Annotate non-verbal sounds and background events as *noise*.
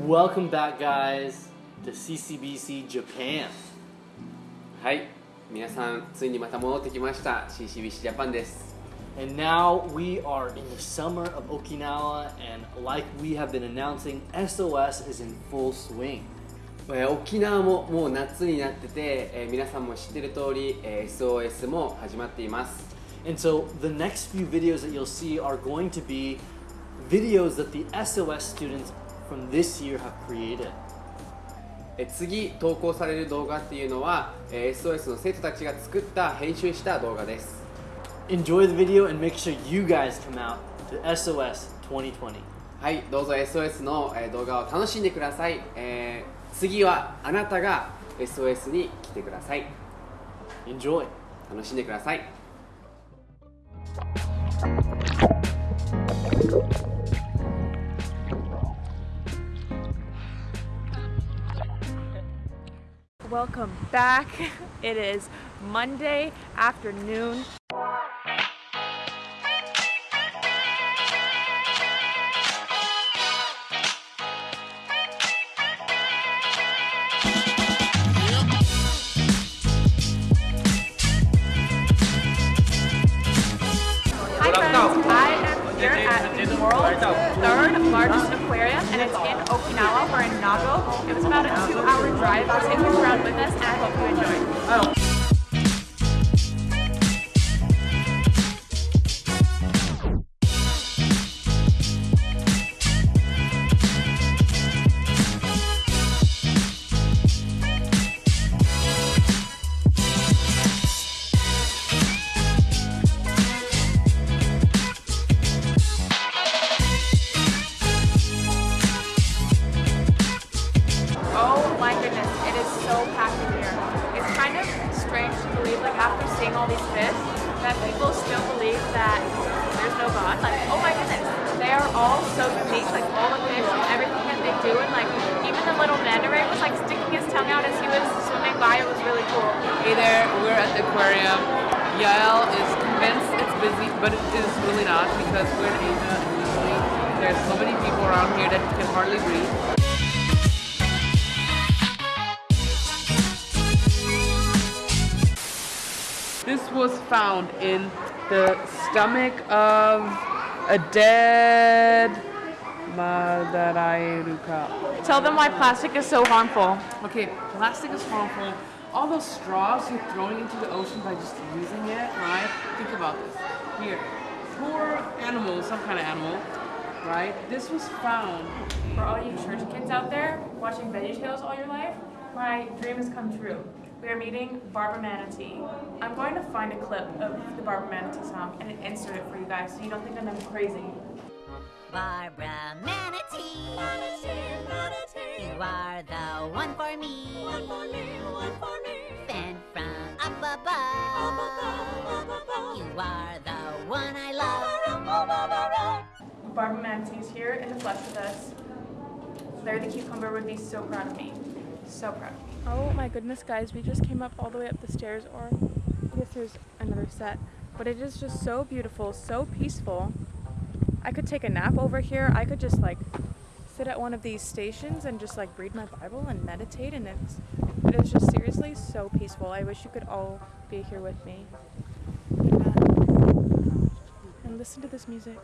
Welcome back, guys, to CCBC Japan. はい皆さんついにまた戻ってきました CCBC ジャパンです And now we are in the summer of Okinawa, and like we have been announcing, SOS is in full swing. えー沖縄ももう夏になってて、えー皆さんも知ってる通り、えー SOS も始まっています And so the next few videos that you'll see are going to be videos that the SOS students from this year have created. えー次投稿される動画っていうのは、えー SOS の生徒たちが作った編集した動画です Enjoy the video and make sure you guys come out to SOS 2020. はいどうぞ SOS の、えー動画を楽しんでください、えー次はあなたが SOS に来てください Enjoy. 楽しんでください Welcome back. *laughs* It is Monday afternoon. The world's third largest aquarium and it's in Okinawa. We're in Nago. It was about a two hour drive. So take you around with us and I hope you enjoy. Oh. That people still believe that there's no God. Like, oh my goodness, they are all so unique. Like all the fish and everything that they do, and like even the little manta ray was like sticking his tongue out as he was swimming by. It was really cool. Hey there, we're at the aquarium. Yael is convinced it's busy, but it is really not because we're in Asia and usually there's so many people around here that you can hardly breathe. Was found in the stomach of a dead Madarairuka. Tell them why plastic is so harmful. Okay, plastic is harmful. All those straws you're throwing into the ocean by just using it, right? Think about this. Here, poor animal, some kind of animal, right? This was found. For all you church kids out there watching VeggieTales all your life, my dream has come true. We are meeting Barbara Manatee. I'm going to find a clip of the Barbara Manatee song and insert it for you guys so you don't think I'm crazy. Barbara Manatee. Manatee, Manatee. You are the one for me. One for me, one for me. Fan from up above. You are the one I love. Barbara Manatee's here in the flesh with us. Larry the Cucumber would be so proud of me. So proud. Oh my goodness, guys, we just came up all the way up the stairs, or I guess there's another set. But it is just so beautiful, so peaceful. I could take a nap over here. I could just like sit at one of these stations and just like read my Bible and meditate, and it's it is just seriously so peaceful. I wish you could all be here with me. And listen to this music.